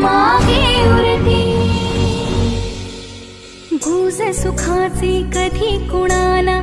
मोबीसमागृ घूस सुखाचे कधी कुणाना